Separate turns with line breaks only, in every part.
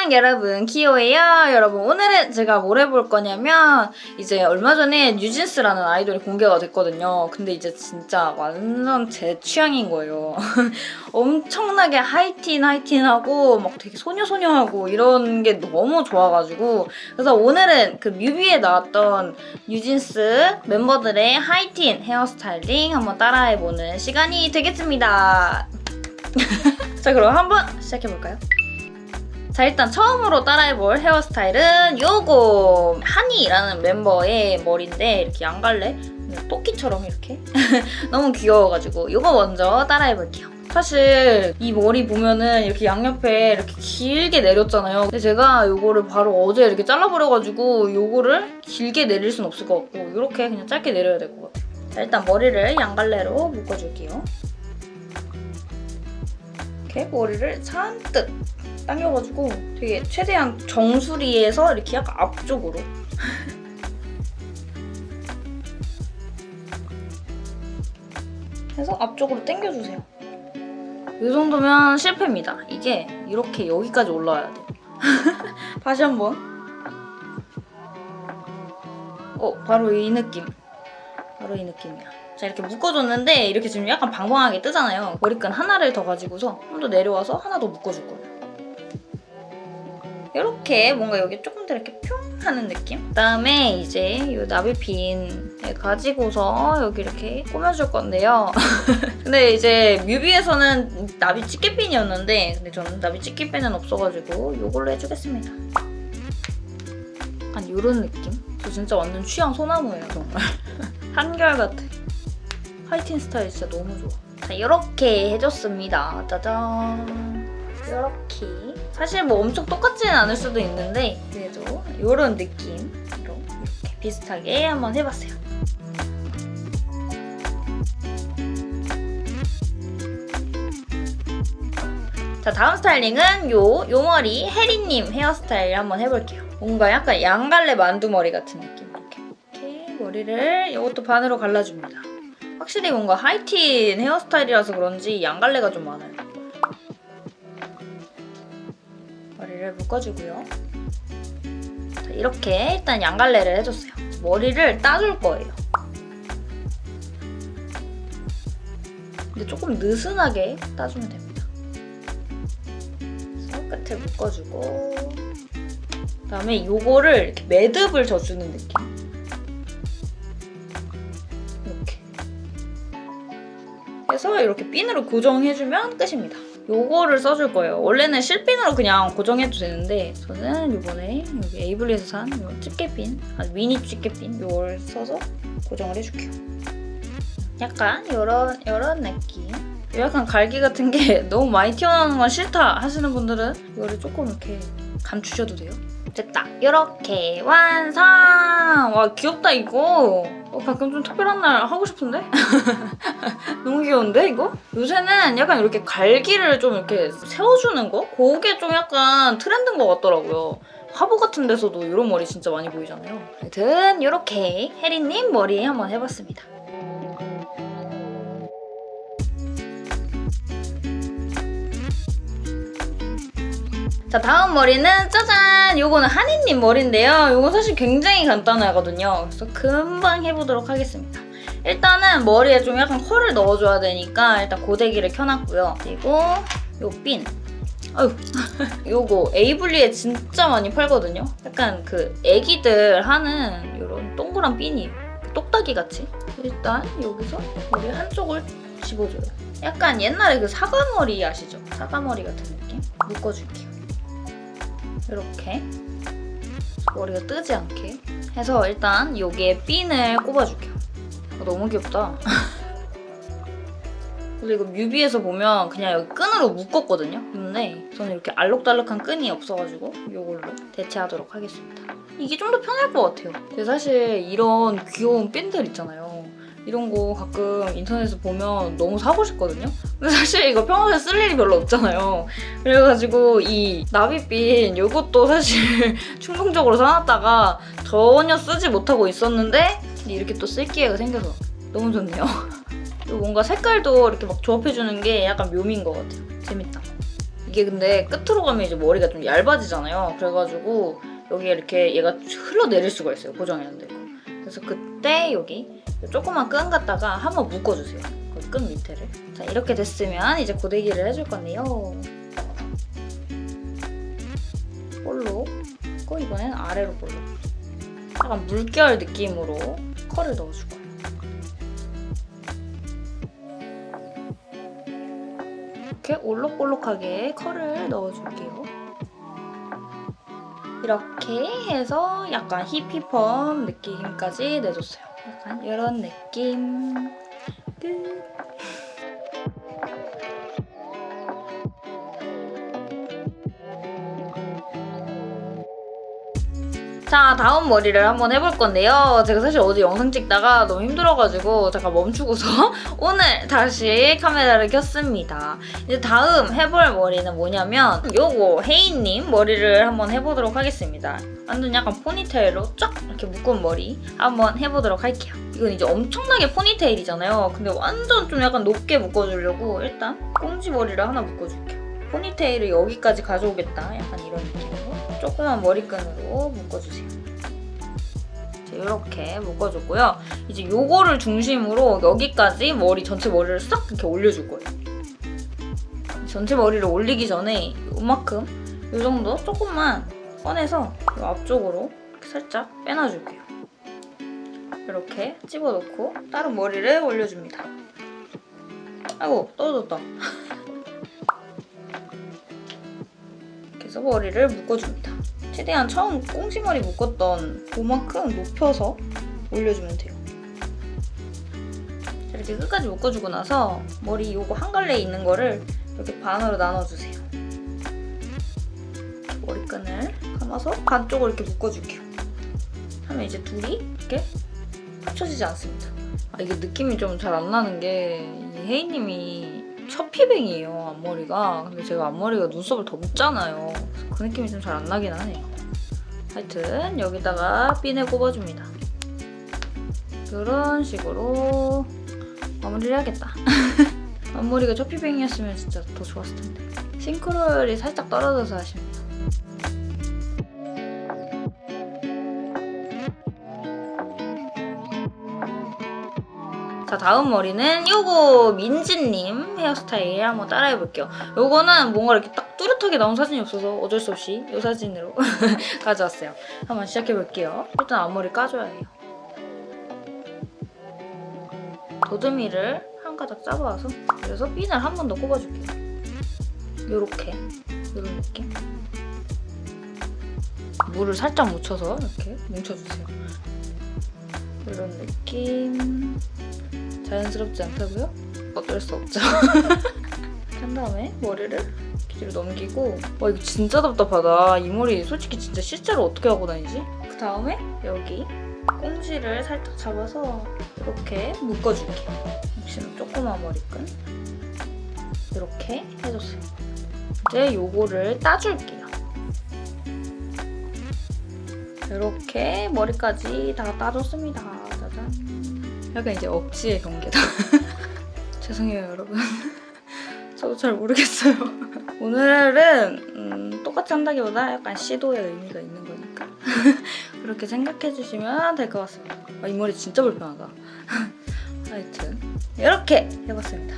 안녕 여러분. 키오예요. 여러분 오늘은 제가 뭘 해볼 거냐면 이제 얼마 전에 뉴진스라는 아이돌이 공개가 됐거든요. 근데 이제 진짜 완전 제 취향인 거예요. 엄청나게 하이틴 하이틴하고 막 되게 소녀소녀하고 이런 게 너무 좋아가지고. 그래서 오늘은 그 뮤비에 나왔던 뉴진스 멤버들의 하이틴 헤어스타일링 한번 따라해보는 시간이 되겠습니다. 자 그럼 한번 시작해볼까요? 자 일단 처음으로 따라해볼 헤어스타일은 요거 한이라는 멤버의 머리인데 이렇게 양갈래? 토끼처럼 이렇게? 너무 귀여워가지고 요거 먼저 따라해볼게요. 사실 이 머리 보면은 이렇게 양옆에 이렇게 길게 내렸잖아요. 근데 제가 요거를 바로 어제 이렇게 잘라버려가지고 요거를 길게 내릴 순 없을 것 같고 이렇게 그냥 짧게 내려야 될 것 같아요. 자 일단 머리를 양갈래로 묶어줄게요. 이렇게 머리를 잔뜩 당겨가지고 되게 최대한 정수리에서 이렇게 약간 앞쪽으로 해서 앞쪽으로 당겨주세요. 이 정도면 실패입니다. 이게 이렇게 여기까지 올라와야 돼요. 다시 한번. 어, 바로 이 느낌. 바로 이 느낌이야. 자, 이렇게 묶어줬는데 이렇게 지금 약간 방방하게 뜨잖아요. 머리끈 하나를 더 가지고서 좀 더 내려와서 하나 더 묶어줄 거예요. 이렇게 뭔가 여기 조금 더 이렇게 뿅 하는 느낌? 그다음에 이제 이 나비핀을 가지고서 여기 이렇게 꾸며줄 건데요. 근데 이제 뮤비에서는 나비 집게핀이었는데 근데 저는 나비 집게핀은 없어가지고 이걸로 해주겠습니다. 약간 이런 느낌? 저 진짜 완전 취향 소나무예요 정말. 한결같아. 하이틴 스타일 진짜 너무 좋아. 자 이렇게 해줬습니다. 짜잔. 이렇게 사실 뭐 엄청 똑같지는 않을 수도 있는데 그래도 이런 느낌으로 이렇게 비슷하게 한번 해봤어요. 자 다음 스타일링은 요, 요 머리 혜리님 헤어스타일 한번 해볼게요. 뭔가 약간 양갈래 만두머리 같은 느낌 이렇게 이렇게 머리를 이것도 반으로 갈라줍니다. 확실히 뭔가 하이틴 헤어스타일이라서 그런지 양갈래가 좀 많아요. 머리를 묶어주고요. 자, 이렇게 일단 양갈래를 해줬어요. 머리를 따줄 거예요. 근데 조금 느슨하게 따주면 됩니다. 끝을 묶어주고 그다음에 이거를 이렇게 매듭을 져주는 느낌. 이렇게 해서 이렇게 핀으로 고정해주면 끝입니다. 요거를 써줄 거예요. 원래는 실핀으로 그냥 고정해도 되는데 저는 이번에 여기 에이블리에서 산 집게핀, 아주 미니 집게핀 요걸 써서 고정을 해줄게요. 약간 요런 요런 느낌. 약간 갈기 같은 게 너무 많이 튀어나오는 건 싫다 하시는 분들은 이거를 조금 이렇게 감추셔도 돼요. 됐다. 이렇게 완성! 와 귀엽다 이거. 어, 가끔 좀 특별한 날 하고 싶은데? 너무 귀여운데 이거? 요새는 약간 이렇게 갈기를 좀 이렇게 세워주는 거? 그게 좀 약간 트렌드인 것 같더라고요. 화보 같은 데서도 이런 머리 진짜 많이 보이잖아요. 하여튼 이렇게 혜리님 머리 한번 해봤습니다. 자 다음 머리는 짜잔! 요거는 한이님 머리인데요. 요거 사실 굉장히 간단하거든요. 그래서 금방 해보도록 하겠습니다. 일단은 머리에 좀 약간 컬을 넣어줘야 되니까 일단 고데기를 켜놨고요. 그리고 요 핀. 아유, 요거 에이블리에 진짜 많이 팔거든요. 약간 그 애기들 하는 이런 동그란 핀이에요. 똑딱이 같이. 일단 여기서 머리 한쪽을 집어줘요. 약간 옛날에 그 사과머리 아시죠? 사과머리 같은 느낌? 묶어줄게요. 이렇게 머리가 뜨지 않게 해서 일단 여기에 핀을 꼽아줄게요. 아, 너무 귀엽다. 그래서 이거 뮤비에서 보면 그냥 여기 끈으로 묶었거든요. 근데 저는 이렇게 알록달록한 끈이 없어가지고 이걸로 대체하도록 하겠습니다. 이게 좀 더 편할 것 같아요. 근데 사실 이런 귀여운 핀들 있잖아요. 이런 거 가끔 인터넷에서 보면 너무 사고 싶거든요? 근데 사실 이거 평소에 쓸 일이 별로 없잖아요. 그래가지고 이 나비핀 이것도 사실 충동적으로 사놨다가 전혀 쓰지 못하고 있었는데 이렇게 또 쓸 기회가 생겨서 너무 좋네요. 그리고 뭔가 색깔도 이렇게 막 조합해주는 게 약간 묘미인 것 같아요. 재밌다. 이게 근데 끝으로 가면 이제 머리가 좀 얇아지잖아요. 그래가지고 여기에 이렇게 얘가 흘러내릴 수가 있어요. 고정이 안 되고. 그래서 그때 여기 조그만 끈 갖다가 한번 묶어주세요. 그 끈 밑에를. 자 이렇게 됐으면 이제 고데기를 해줄 건데요. 고 이번엔 아래로 볼로. 약간 물결 느낌으로 컬을 넣어줄 거예요. 이렇게 올록볼록하게 컬을 넣어줄게요. 이렇게 해서 약간 힙힙펌 느낌까지 내줬어요. 약간 이런 느낌. 끝. 자 다음 머리를 한번 해볼 건데요. 제가 사실 어제 영상 찍다가 너무 힘들어가지고 잠깐 멈추고서 오늘 다시 카메라를 켰습니다. 이제 다음 해볼 머리는 뭐냐면 요거 혜인님 머리를 한번 해보도록 하겠습니다. 완전 약간 포니테일로 쫙 이렇게 묶은 머리 한번 해보도록 할게요. 이건 이제 엄청나게 포니테일이잖아요. 근데 완전 좀 약간 높게 묶어주려고 일단 꽁지 머리를 하나 묶어줄게요. 포니테일을 여기까지 가져오겠다. 약간 이런 느낌으로 조그만 머리끈으로 묶어주세요. 이렇게 묶어줬고요. 이제 요거를 중심으로 여기까지 머리 전체 머리를 싹 이렇게 올려줄 거예요. 전체 머리를 올리기 전에 이만큼 이 정도 조금만 꺼내서 이 앞쪽으로 살짝 빼놔줄게요. 이렇게 집어넣고 다른 머리를 올려줍니다. 아이고 떨어졌다. 해서 머리를 묶어줍니다. 최대한 처음 꽁지머리 묶었던 그만큼 높여서 올려주면 돼요. 자, 이렇게 끝까지 묶어주고 나서 머리 요거 한 갈래 있는 거를 이렇게 반으로 나눠주세요. 머리끈을 감아서 반쪽을 이렇게 묶어줄게요. 하면 이제 둘이 이렇게 합쳐지지 않습니다. 아, 이게 느낌이 좀 잘 안 나는 게 혜인님이 첫 피뱅이에요 앞머리가. 근데 제가 앞머리가 눈썹을 더 묶잖아요. 그 느낌이 좀 잘 안 나긴 하네요. 하여튼 여기다가 핀을 꼽아줍니다. 이런 식으로 마무리를 해야겠다. 앞머리가 첫 피뱅이였으면 진짜 더 좋았을 텐데. 싱크로율이 살짝 떨어져서 아쉽네요 자 다음 머리는 요거 민지님 헤어스타일 한번 따라해볼게요. 요거는 뭔가 이렇게 딱 뚜렷하게 나온 사진이 없어서 어쩔 수 없이 이 사진으로 가져왔어요. 한번 시작해볼게요. 일단 앞머리 까줘야 해요. 도드미를 한 가닥 잡아와서 그래서 핀을 한 번 더 꼽아줄게요. 요렇게 이런 느낌. 물을 살짝 묻혀서 이렇게 뭉쳐주세요. 이런 느낌. 자연스럽지 않다고요? 어쩔 수 없죠. 한 다음에 머리를 뒤로 넘기고 와 이거 진짜 답답하다. 이 머리 솔직히 진짜 실제로 어떻게 하고 다니지? 그 다음에 여기 꽁지를 살짝 잡아서 이렇게 묶어줄게요. 역시나 조그만 머리끈 이렇게 해줬어요. 이제 요거를 따줄게요. 이렇게 머리까지 다 따줬습니다. 짜잔. 약간 이제 억지의 경계다. 죄송해요 여러분. 저도 잘 모르겠어요. 오늘은 음, 똑같이 한다기보다 약간 시도의 의미가 있는 거니까 그렇게 생각해 주시면 될 것 같습니다. 아, 이 머리 진짜 불편하다. 하여튼 이렇게 해봤습니다.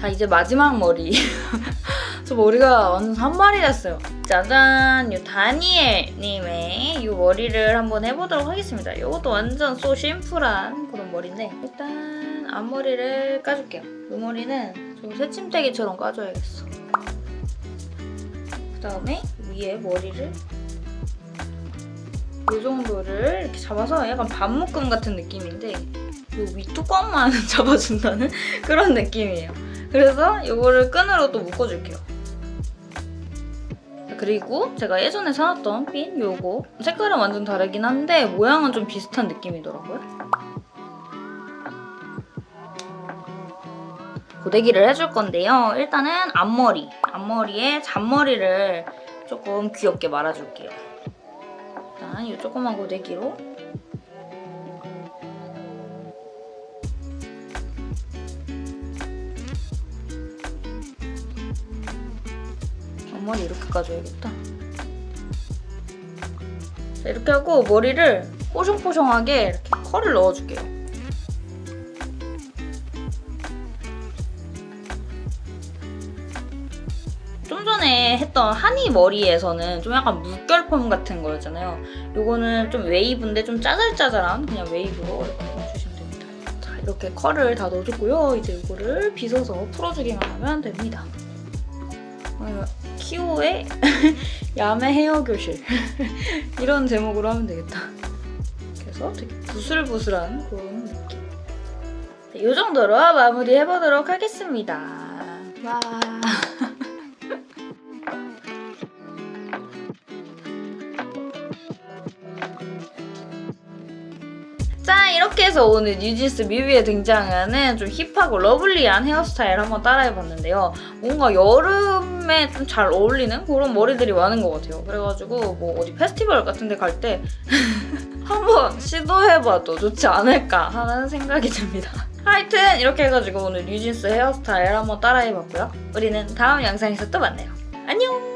자 이제 마지막 머리 저 머리가 완전 산발이 됐어요. 짜잔 이 다니엘님의 이 머리를 한번 해보도록 하겠습니다. 이것도 완전 소 심플한 그런 머리인데 일단 앞머리를 까줄게요. 이 머리는 좀 새침대기처럼 까줘야겠어. 그 다음에 위에 머리를 이 정도를 이렇게 잡아서 약간 반묶음 같은 느낌인데 이 윗뚜껑만 잡아준다는 그런 느낌이에요. 그래서 이거를 끈으로 또 묶어줄게요. 그리고 제가 예전에 사놨던 핀 요거 색깔은 완전 다르긴 한데 모양은 좀 비슷한 느낌이더라고요. 고데기를 해줄 건데요. 일단은 앞머리, 앞머리에 잔머리를 조금 귀엽게 말아줄게요. 일단 이 조그만 고데기로 앞머리 이렇게 까줘야겠다. 자, 이렇게 하고 머리를 뽀송뽀송하게 이렇게 컬을 넣어줄게요. 좀 전에 했던 하니 머리에서는 좀 약간 물결 펌 같은 거였잖아요. 요거는 좀 웨이브인데 좀 짜잘짜잘한 그냥 웨이브로 이렇게 해주시면 됩니다. 자, 이렇게 컬을 다 넣어줬고요. 이제 이거를 빗어서 풀어주기만 하면 됩니다. 어, 키오의 야매 헤어 교실 이런 제목으로 하면 되겠다. 그래서 되게 부슬부슬한 그런 느낌. 네, 이 정도로 마무리 해보도록 하겠습니다. 와. 이렇게 해서 오늘 뉴진스 뮤비에 등장하는 좀 힙하고 러블리한 헤어스타일 한번 따라해봤는데요. 뭔가 여름에 좀 잘 어울리는 그런 머리들이 많은 것 같아요. 그래가지고 뭐 어디 페스티벌 같은 데 갈 때 한번 시도해봐도 좋지 않을까 하는 생각이 듭니다. 하여튼 이렇게 해가지고 오늘 뉴진스 헤어스타일 한번 따라해봤고요. 우리는 다음 영상에서 또 만나요. 안녕!